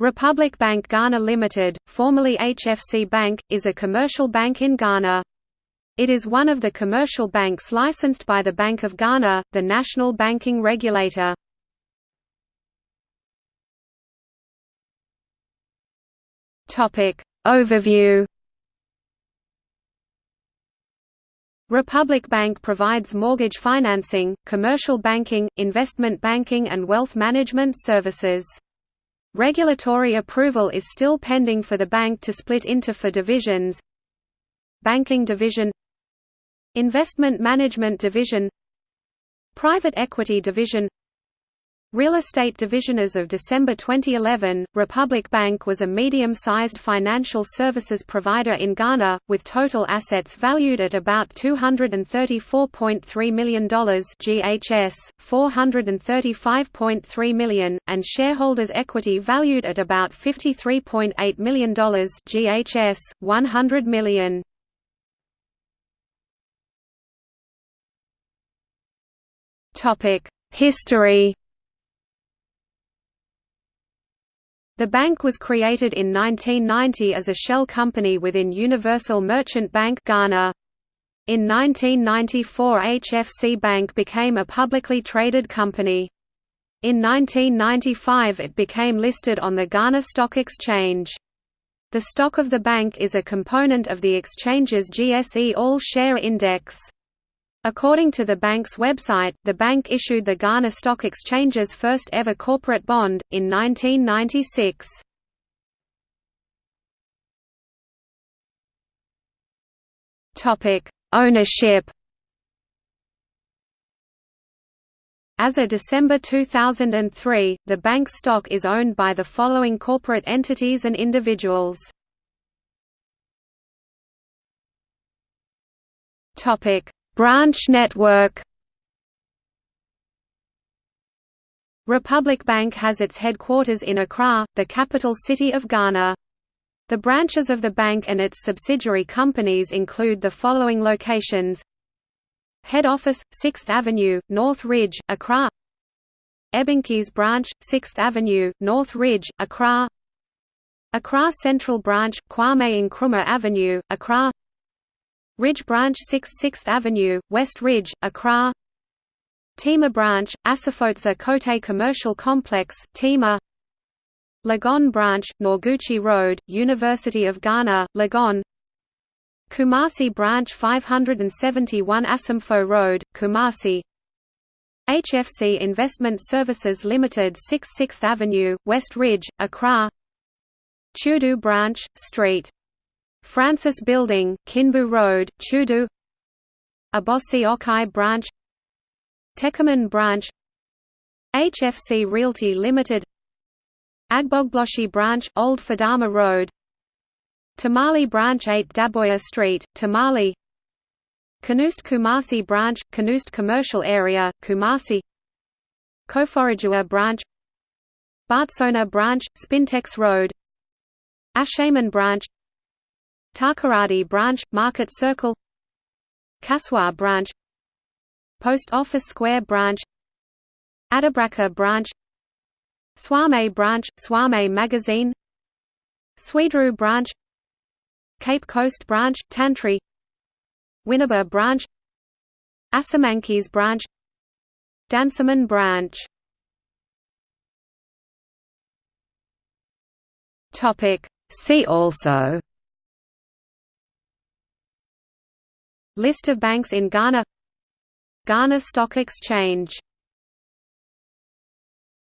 Republic Bank Ghana Limited, formerly HFC Bank, is a commercial bank in Ghana. It is one of the commercial banks licensed by the Bank of Ghana, the national banking regulator. Topic Overview Republic Bank provides mortgage financing, commercial banking, investment banking and wealth management services. Regulatory approval is still pending for the bank to split into four divisions. Banking Division. Investment Management Division. Private Equity Division Real Estate Division As of December 2011, Republic Bank was a medium-sized financial services provider in Ghana, with total assets valued at about $234.3 million GHS, 435.3 million, and shareholders' equity valued at about $53.8 million GHS, $100 million. History The bank was created in 1990 as a shell company within Universal Merchant Bank Ghana. In 1994 HFC Bank became a publicly traded company. In 1995 it became listed on the Ghana Stock Exchange. The stock of the bank is a component of the exchange's GSE All Share Index. According to the bank's website, the bank issued the Ghana Stock Exchange's first ever corporate bond, in 1996. Ownership As of December 2003, the bank's stock is owned by the following corporate entities and individuals. Topic: Branch network. Republic Bank has its headquarters in Accra, the capital city of Ghana. The branches of the bank and its subsidiary companies include the following locations. Head office, 6th Avenue, North Ridge, Accra. Ebankese branch, 6th Avenue, North Ridge, Accra. Accra Central branch, Kwame Nkrumah Avenue, Accra Ridge Branch 6 6th Avenue, West Ridge, Accra. Tema Branch, Asafotse Kote Commercial Complex, Tema Legon Branch, Noguchi Road, University of Ghana, Legon Kumasi Branch 571 Asomfo Road, Kumasi. HFC Investment Services Limited 6 6th Avenue, West Ridge, Accra. Tudu Branch, St. Francis Building, Kinbu Road, Tudu Abossey Okai Branch. Techiman Branch. HFC Realty Limited. Agbogbloshie Branch, Old Fadama Road. Tamale Branch 8 Daboya Street, Tamale. Kanoost Kumasi Branch, Kanoost Commercial Area, Kumasi. Koforidua Branch. Baatsona Branch, Spintex Road. Ashaiman Branch Takoradi Branch, Market Circle Kasoa Branch Post Office Square Branch Adabraka Branch Suame Branch, Suame Magazine Swedru Branch Cape Coast Branch, Tantri Winneba Branch Asamankese Branch Dansoman Branch. See also List of banks in Ghana. Ghana Stock Exchange